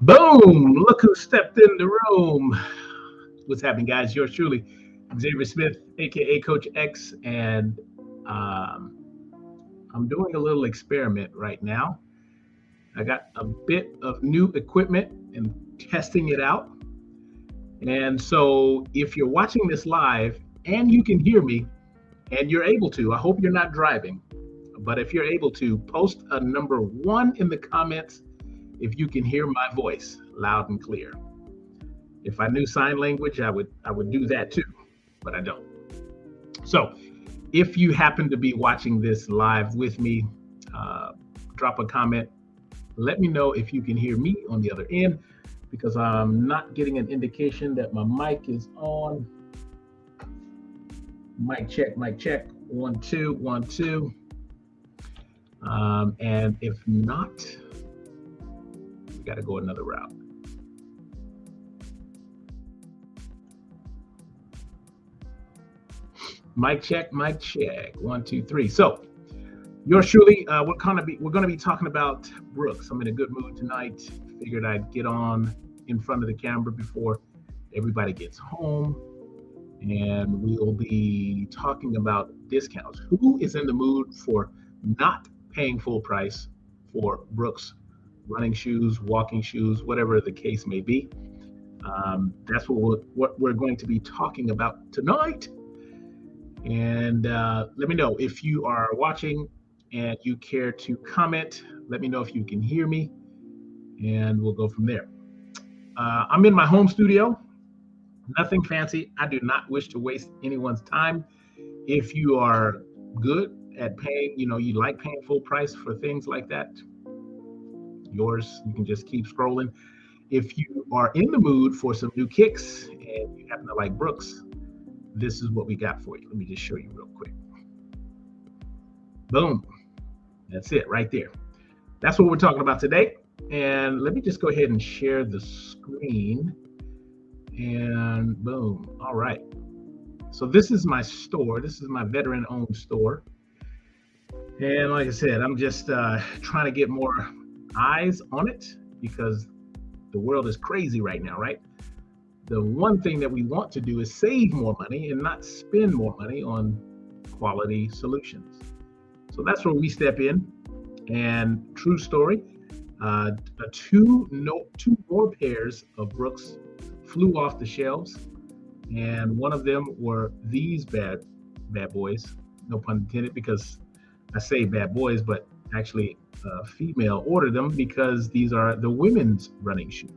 Boom! Look who stepped in the room. What's happening, guys? Yours truly, Xavier Smith, aka Coach X, and um, I'm doing a little experiment right now. I got a bit of new equipment and testing it out. And so, if you're watching this live and you can hear me, and you're able to, I hope you're not driving, but if you're able to, post a number one in the comments if you can hear my voice loud and clear. If I knew sign language, I would I would do that too, but I don't. So, if you happen to be watching this live with me, uh, drop a comment. Let me know if you can hear me on the other end because I'm not getting an indication that my mic is on. Mic check, mic check. One, two, one, two. Um, and if not, got to go another route. Mic check, mic check. One, two, three. So, yours truly, uh, we're gonna be we're gonna be talking about Brooks. I'm in a good mood tonight. Figured I'd get on in front of the camera before everybody gets home, and we'll be talking about discounts. Who is in the mood for not paying full price for Brooks running shoes, walking shoes, whatever the case may be. Um, that's what we're, what we're going to be talking about tonight. And uh, let me know if you are watching and you care to comment. Let me know if you can hear me, and we'll go from there. Uh, I'm in my home studio. Nothing fancy. I do not wish to waste anyone's time. If you are good at paying, you know, you like paying full price for things like that, yours. You can just keep scrolling. If you are in the mood for some new kicks and you happen to like Brooks, this is what we got for you. Let me just show you real quick. Boom. That's it right there. That's what we're talking about today. And let me just go ahead and share the screen. And boom. All right. So this is my store. This is my veteran owned store. And like I said, I'm just uh, trying to get more eyes on it because the world is crazy right now, right? The one thing that we want to do is save more money and not spend more money on quality solutions. So that's where we step in. And true story, uh, two no two more pairs of Brooks flew off the shelves, and one of them were these bad bad boys. No pun intended, because I say bad boys, but actually uh, female order them because these are the women's running shoe.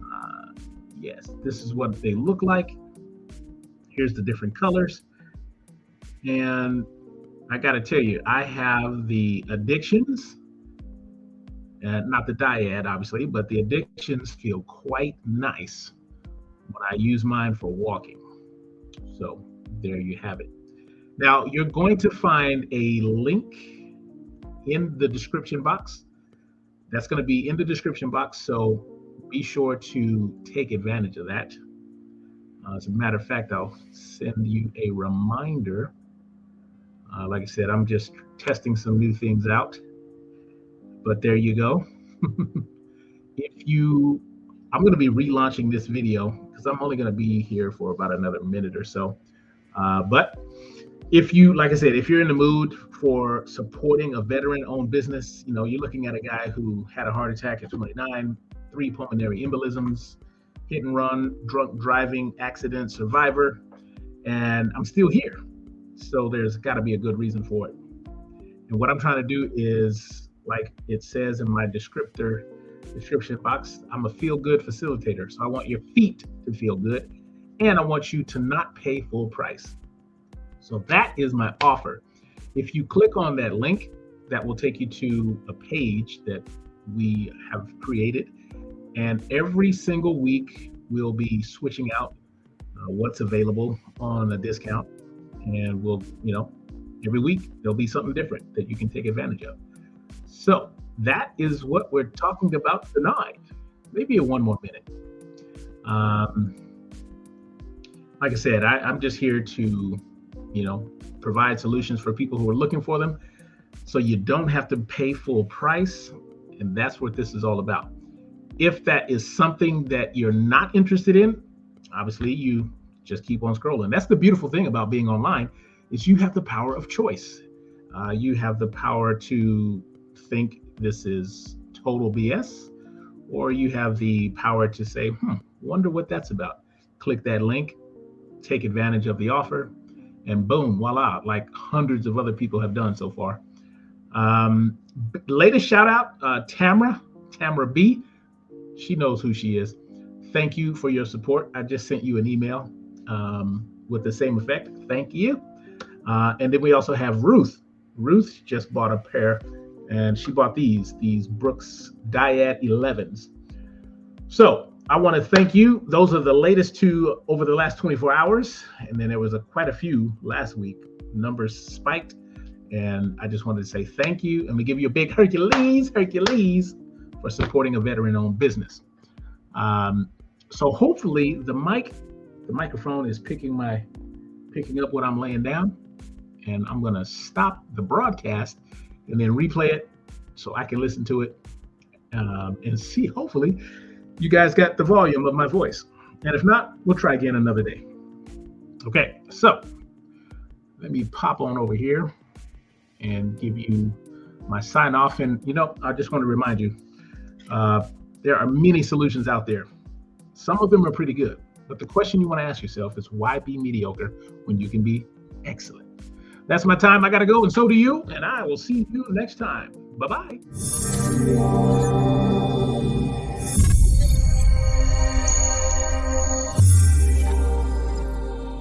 Uh, yes, this is what they look like. Here's the different colors. And I got to tell you, I have the addictions, uh, not the dyad, obviously, but the addictions feel quite nice when I use mine for walking. So there you have it. Now, you're going to find a link in the description box. That's going to be in the description box. So be sure to take advantage of that. Uh, as a matter of fact, I'll send you a reminder. Uh, like I said, I'm just testing some new things out. But there you go. if you, I'm going to be relaunching this video because I'm only going to be here for about another minute or so. Uh, but if you, like I said, if you're in the mood for supporting a veteran-owned business. You know, you're looking at a guy who had a heart attack at 29, three pulmonary embolisms, hit and run, drunk driving accident survivor, and I'm still here. So there's got to be a good reason for it. And what I'm trying to do is, like it says in my descriptor description box, I'm a feel-good facilitator. So I want your feet to feel good, and I want you to not pay full price. So that is my offer. If you click on that link, that will take you to a page that we have created. And every single week, we'll be switching out uh, what's available on a discount. And we'll, you know, every week there'll be something different that you can take advantage of. So that is what we're talking about tonight. Maybe in one more minute. Um, like I said, I, I'm just here to, you know, provide solutions for people who are looking for them. So you don't have to pay full price. And that's what this is all about. if that is something that you're not interested in, obviously you just keep on scrolling. That's the beautiful thing about being online is you have the power of choice. Uh, you have the power to think this is total BS, or you have the power to say, hmm, wonder what that's about. Click that link, take advantage of the offer, and boom, voila, like hundreds of other people have done so far. Um, latest shout out, uh, Tamra, Tamra B. She knows who she is. Thank you for your support. I just sent you an email um, with the same effect. Thank you. Uh, and then we also have Ruth. Ruth just bought a pair and she bought these, these Brooks Dyad 11s. So I want to thank you. Those are the latest two over the last 24 hours. And then there was a, quite a few last week. Numbers spiked. And I just wanted to say thank you. And we give you a big Hercules, Hercules for supporting a veteran owned business. Um, so hopefully the mic, the microphone is picking my, picking up what I'm laying down. And I'm going to stop the broadcast and then replay it so I can listen to it um, and see. Hopefully, you guys got the volume of my voice. And if not, we'll try again another day. Okay, so let me pop on over here and give you my sign off. And you know, I just want to remind you uh, there are many solutions out there. Some of them are pretty good, but the question you want to ask yourself is why be mediocre when you can be excellent? That's my time. I got to go, and so do you. And I will see you next time. Bye bye.